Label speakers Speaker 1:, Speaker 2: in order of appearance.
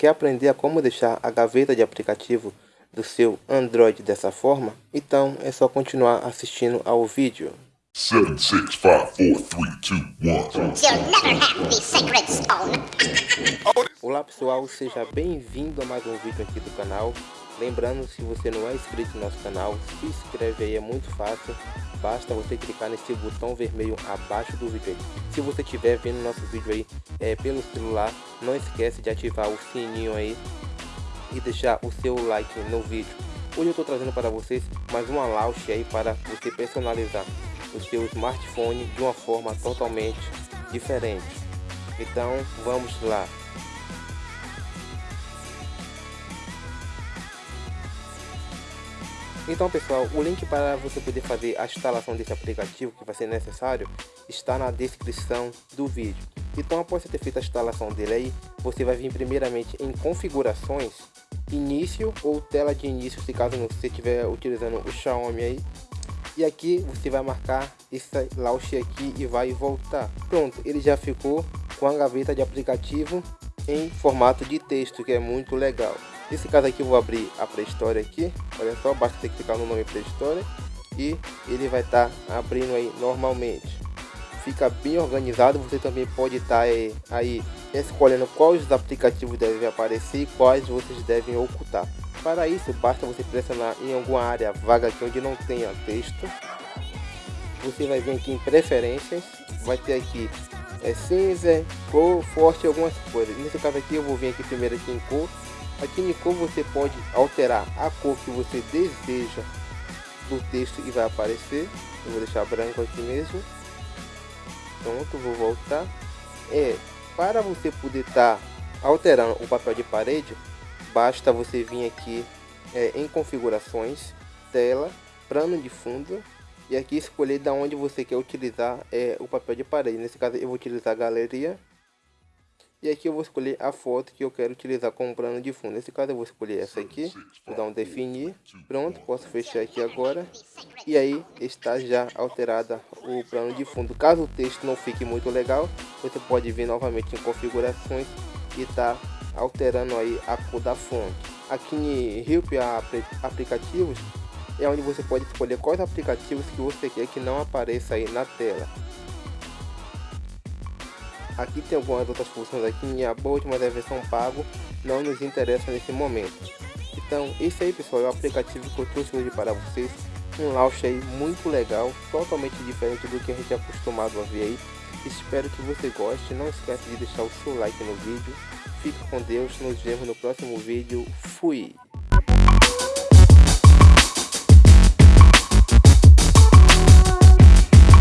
Speaker 1: Quer aprender a como deixar a gaveta de aplicativo do seu Android dessa forma? Então é só continuar assistindo ao vídeo. 7, 6, 5, 4, 3, 2, pessoal, seja bem-vindo a mais um vídeo aqui do canal. Lembrando, se você não é inscrito no nosso canal, se inscreve aí, é muito fácil. Basta você clicar nesse botão vermelho abaixo do vídeo aí. Se você estiver vendo nosso vídeo aí é, pelo celular, não esquece de ativar o sininho aí e deixar o seu like no vídeo. Hoje eu estou trazendo para vocês mais uma launch aí para você personalizar o seu smartphone de uma forma totalmente diferente. Então vamos lá. Então pessoal, o link para você poder fazer a instalação desse aplicativo que vai ser necessário está na descrição do vídeo. Então após você ter feito a instalação dele aí, você vai vir primeiramente em configurações, início ou tela de início, se caso você estiver utilizando o Xiaomi aí. E aqui você vai marcar esse launch aqui e vai voltar. Pronto, ele já ficou com a gaveta de aplicativo em formato de texto, que é muito legal. Nesse caso aqui vou abrir a pré-história aqui, olha só, basta que clicar no nome pré-história e ele vai estar tá abrindo aí normalmente. Fica bem organizado, você também pode estar tá aí, aí escolhendo quais aplicativos devem aparecer e quais vocês devem ocultar. Para isso, basta você pressionar em alguma área vaga aqui onde não tenha texto. Você vai vir aqui em preferências, vai ter aqui é, cinza, cor, forte, algumas coisas. Nesse caso aqui eu vou vir aqui primeiro aqui em cor Aqui em cor você pode alterar a cor que você deseja do texto e vai aparecer. Eu vou deixar branco aqui mesmo. Pronto, vou voltar. É, para você poder estar tá alterando o papel de parede, basta você vir aqui é, em configurações, tela, plano de fundo e aqui escolher da onde você quer utilizar é, o papel de parede. Nesse caso eu vou utilizar a galeria e aqui eu vou escolher a foto que eu quero utilizar como plano de fundo. Nesse caso eu vou escolher essa aqui. Vou dar um definir. Pronto, posso fechar aqui agora. E aí está já alterada o plano de fundo. Caso o texto não fique muito legal, você pode vir novamente em configurações e tá alterando aí a cor da fonte. Aqui em Help Aplicativos é onde você pode escolher quais aplicativos que você quer que não apareça aí na tela. Aqui tem algumas outras funções aqui em About, mas a versão pago não nos interessa nesse momento. Então, esse aí pessoal é o aplicativo que eu trouxe hoje para vocês. Um launch aí muito legal, totalmente diferente do que a gente é acostumado a ver aí. Espero que você goste, não esqueça de deixar o seu like no vídeo. Fique com Deus, nos vemos no próximo vídeo. Fui!